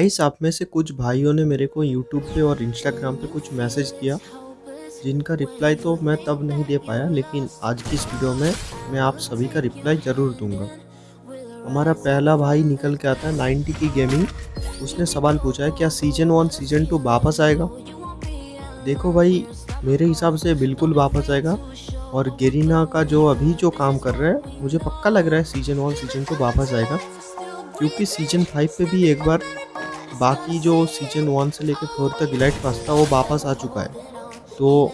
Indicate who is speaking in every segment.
Speaker 1: Guys आप में से कुछ भाइयों ने मेरे को यूट्यूब पे और इंस्टाग्राम पे कुछ मैसेज किया, जिनका रिप्लाई तो मैं तब नहीं दे पाया, लेकिन आज की इस वीडियो में मैं आप सभी का रिप्लाई ज़रूर दूँगा। हमारा पहला भाई निकल के आता है 90 की गेमिंग उसने सवाल पूछा है, क्या सीज़न वन सीज़न टू वापस आएगा? देखो भाई, मेरे हिसाब से बिल्कुल वापस आएगा। और गेरीना का जो अभी जो काम कर रहा है, मुझे पक्का लग रहा है सीज़न वन सीज़न टू वापस आएगा। क्योंकि सीज़न फाइव पे भी एक बार बाकी जो सीज़न वन से लेकर फोर तक इलाइट पास था वो वापस आ चुका है। तो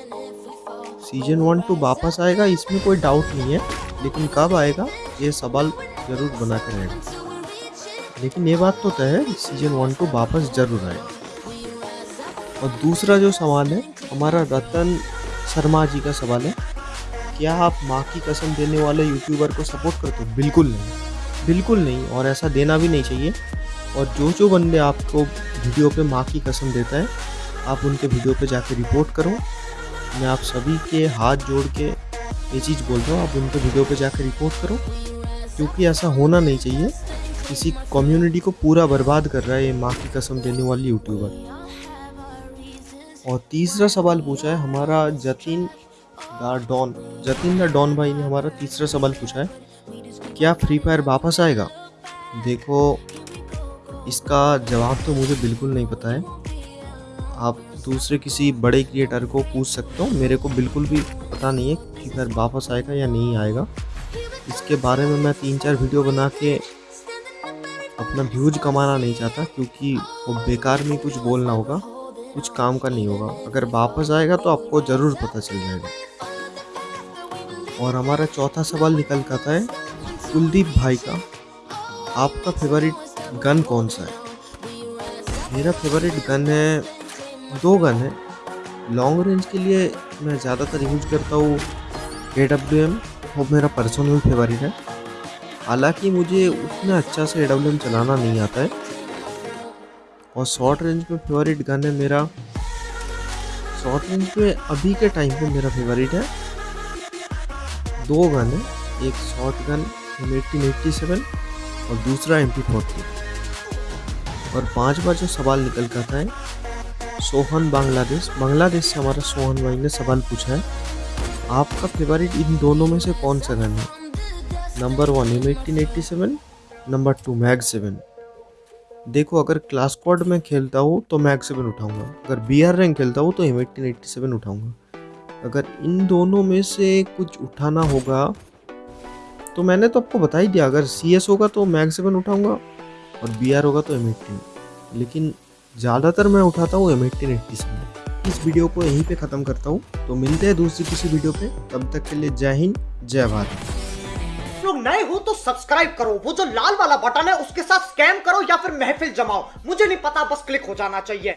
Speaker 1: सीज़न वन टू वापस आएगा, इसमें कोई डाउट नहीं है, लेकिन कब आएगा, ये सवाल ज़रूर बना कर रहेगा लेकिन ये बात तो तय है सीज़न वन टू वापस ज़रूर आएगा और दूसरा जो सवाल है, हमारा रतन शर्मा जी का सवाल है, क्या आप माँ की कसम देने वाले यूट्यूबर को सपोर्ट करते हो? बिल्कुल नहीं। बिल्कुल नहीं, और ऐसा देना भी नहीं चाहिए। और जो जो बंदे आपको वीडियो पे माँ की कसम देता है, आप उनके वीडियो पे जाके रिपोर्ट करो। मैं आप सभी के हाथ जोड़ के ये चीज़ बोल रहा हूँ, आप उनके वीडियो पे जाकर रिपोर्ट करो। क्योंकि ऐसा होना नहीं चाहिए। किसी कम्युनिटी को पूरा बर्बाद कर रहा है ये माँ की कसम देने वाली यूट्यूबर और तीसरा सवाल पूछा है, हमारा Jatin the don, Jatin the don भाई ने हमारा तीसरा सवाल पूछा है, क्या फ्री फायर वापस आएगा? देखो इसका जवाब तो मुझे बिल्कुल नहीं पता है। आप दूसरे किसी बड़े क्रिएटर को पूछ सकते हो। मेरे को बिल्कुल भी पता नहीं है कि फिर वापस आएगा या नहीं आएगा। इसके बारे में मैं तीन चार वीडियो बना के अपना व्यूज़ कमाना नहीं चाहता, क्योंकि वो बेकार में कुछ बोलना होगा, कुछ काम का नहीं होगा। अगर वापस आएगा तो आपको ज़रूर पता चल जाएगा। और हमारा चौथा सवाल निकल कर है, कुलदीप भाई का। आपका फेवरेट गन कौन सा है? मेरा फेवरेट गन है, दो गन है। लॉन्ग रेंज के लिए मैं ज़्यादातर यूज़ करता हूँ ए डब्ल्यू एम वो मेरा पर्सनल फेवरेट है। हालाँकि मुझे उतना अच्छा से ए डब्ल्यू एम चलाना नहीं आता है। और शॉर्ट रेंज में फेवरेट गन है मेरा। शॉर्ट रेंज पे अभी के टाइम पे मेरा फेवरेट है। दो गन है, एक short gun eighteen eighty seven और दूसरा एम पी और पांचवा जो सवाल निकल कर है सोहन बांग्लादेश। बांग्लादेश से हमारा सोहन भाई ने सवाल पूछा है, आपका फेवरेट इन दोनों में से कौन सा गन है? Number one M eighteen eighty seven number two Mag seven देखो, अगर क्लास कोड में खेलता हूँ तो मैग सेवन उठाऊँगा। अगर बी आर रैंक खेलता हूँ तो एम एटीन एट्टी सेवन उठाऊँगा। अगर इन दोनों में से कुछ उठाना होगा तो मैंने तो आपको बता ही दिया, अगर सी एस होगा तो मैग सेवन उठाऊँगा और बी आर होगा तो एम लेकिन ज़्यादातर मैं उठाता हूँ एम एट्टीन एट्टी सेवन इस वीडियो को यहीं पे ख़त्म करता हूँ। तो मिलते हैं दूसरी किसी वीडियो पे। तब तक के लिए जय हिंद, जय भारत।
Speaker 2: लोग नए हो तो सब्सक्राइब करो। वो जो लाल वाला बटन है, उसके साथ स्कैम करो या फिर महफिल जमाओ। मुझे नहीं पता, बस क्लिक हो जाना चाहिए।